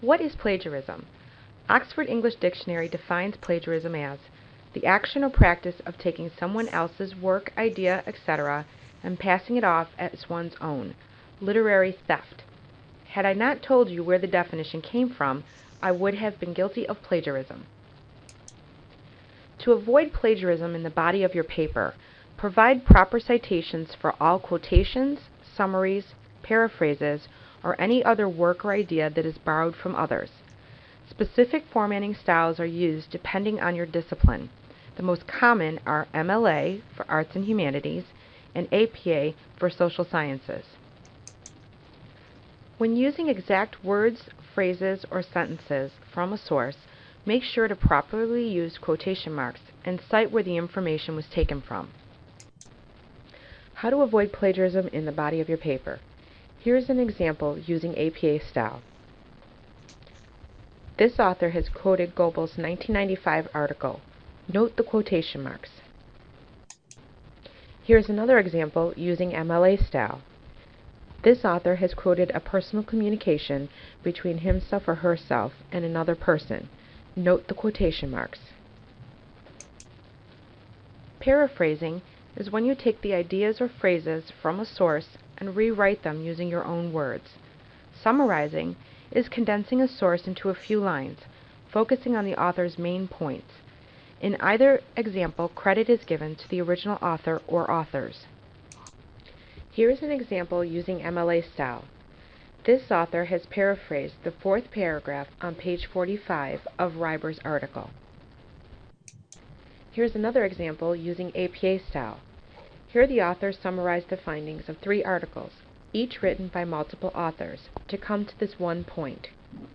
What is plagiarism? Oxford English Dictionary defines plagiarism as the action or practice of taking someone else's work, idea, etc., and passing it off as one's own. Literary theft. Had I not told you where the definition came from, I would have been guilty of plagiarism. To avoid plagiarism in the body of your paper, provide proper citations for all quotations, summaries, paraphrases, or any other work or idea that is borrowed from others. Specific formatting styles are used depending on your discipline. The most common are MLA for Arts and Humanities and APA for Social Sciences. When using exact words, phrases, or sentences from a source, make sure to properly use quotation marks and cite where the information was taken from. How to avoid plagiarism in the body of your paper. Here's an example using APA style. This author has quoted Goebbels' 1995 article. Note the quotation marks. Here's another example using MLA style. This author has quoted a personal communication between himself or herself and another person. Note the quotation marks. Paraphrasing is when you take the ideas or phrases from a source and rewrite them using your own words. Summarizing is condensing a source into a few lines, focusing on the author's main points. In either example, credit is given to the original author or authors. Here is an example using MLA style. This author has paraphrased the fourth paragraph on page 45 of Reiber's article. Here's another example using APA style. Here the author summarized the findings of three articles, each written by multiple authors, to come to this one point.